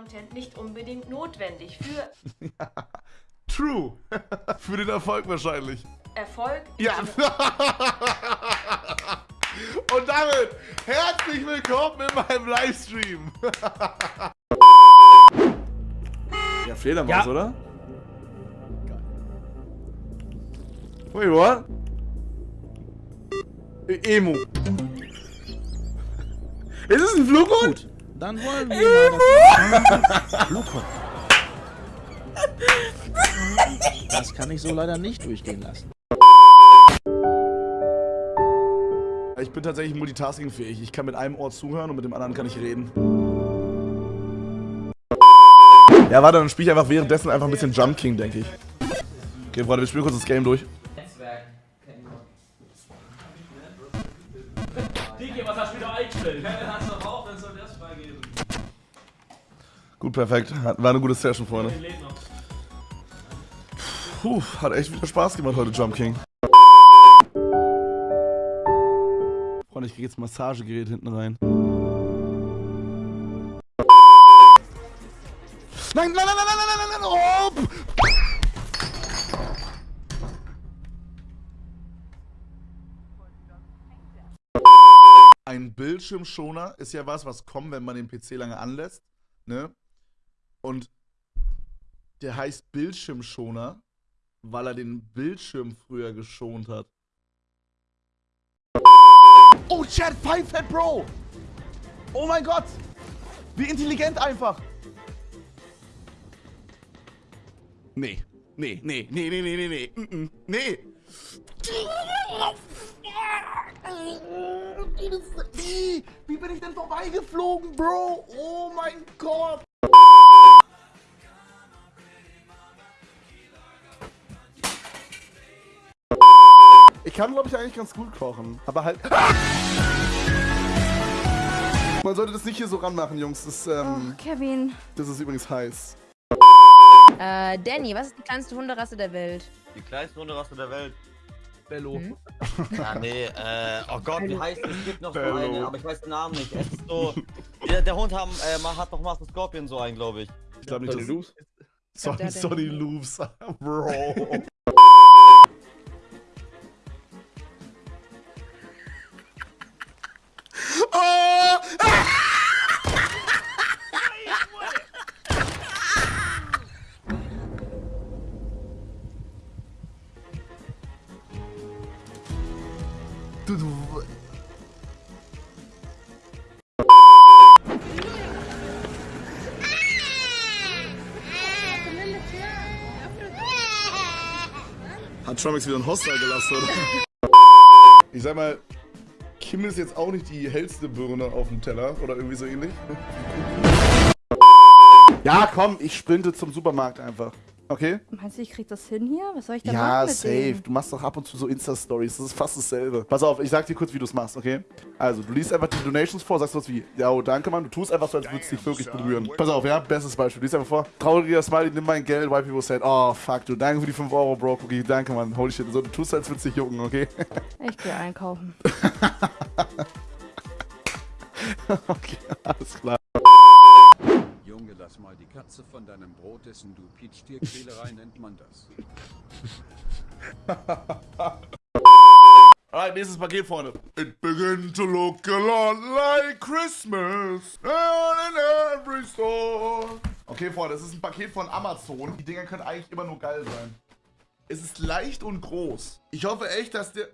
Content nicht unbedingt notwendig. Für True. Für den Erfolg wahrscheinlich. Erfolg Ja. Und damit herzlich willkommen in meinem Livestream. ja, Fledermaus, Ja. oder? Wait, what? E- Emo. Ist es ein Flughund? Dann wollen wir mal das. Das kann ich so leider nicht durchgehen lassen. Ich bin tatsächlich multitaskingfähig. Ich kann mit einem Ohr zuhören und mit dem anderen kann ich reden. Ja, warte, dann spiele ich einfach währenddessen einfach ein bisschen Jump King, denke ich. Okay, Freunde, wir spielen kurz das Game durch. Digi, was hast du wieder eingestellt? Ja, hast du auch, dann soll das freigeben. Gut, perfekt. War eine gute Session, Freunde. Puh, hat echt wieder Spaß gemacht heute, Jump King. Freunde, ich krieg jetzt Massagegerät hinten rein. Nein, nein, nein, nein, nein, nein, nein, nein, oh! Ein Bildschirmschoner ist ja was, was kommt, wenn man den PC lange anlässt, ne? Und der heißt Bildschirmschoner, weil er den Bildschirm früher geschont hat. Oh, Chat, Five Fat Bro! Oh mein Gott! Wie intelligent einfach! Nee, nee, nee, nee, nee, nee, nee, nee, nee! Wie bin ich denn vorbeigeflogen, Bro? Oh mein Gott! Ich kann, glaube ich, eigentlich ganz gut kochen. Aber halt. Man sollte das nicht hier so ranmachen, Jungs. Das, ähm, Kevin. das ist übrigens heiß. Äh, Danny, was ist die kleinste Hunderasse der Welt? Die kleinste Hunderasse der Welt. Bello. Ja, nee, äh, oh Gott, wie heißt es? Es gibt noch so Bello. eine, aber ich weiß den Namen nicht. Es ist so, der, der Hund haben, äh, man hat doch Master Scorpion so einen, glaube ich. Ich glaube nicht, Sonny dass... Loops? Sonny, den Sonny nicht. Loops, Bro. oh! Hat Trumix wieder ein Hostel gelassen, oder? Ich sag mal, Kim ist jetzt auch nicht die hellste Birne auf dem Teller oder irgendwie so ähnlich. Ja, komm, ich sprinte zum Supermarkt einfach. Okay? Meinst du, ich krieg das hin hier? Was soll ich da Ja, machen mit safe. dem? Du machst doch ab und zu so Insta-Stories. Das ist fast dasselbe. Pass auf, ich sag dir kurz, wie du es machst, okay? Also, du liest einfach die Donations vor, sagst was wie, ja, oh, danke, Mann. Du tust einfach so, als würdest du dich wirklich berühren. Pass auf, ja? Bestes Beispiel. Du liest einfach vor, trauriger Smiley, nimm mein Geld, white people said, oh, fuck, du, danke für die 5 Euro, Bro, Cookie, danke, Mann. Holy shit. So, du tust, als würdest du dich jucken, okay? Ich gehe einkaufen. okay, alles klar. Junge, lass mal die Katze von deinem Brot essen, du Peach Tierquälerei nennt man das. Alright, nächstes Paket, Freunde. It begin to look a lot like Christmas in every store. Okay, Freunde, das ist ein Paket von Amazon. Die Dinger können eigentlich immer nur geil sein. Es ist leicht und groß. Ich hoffe echt, dass der...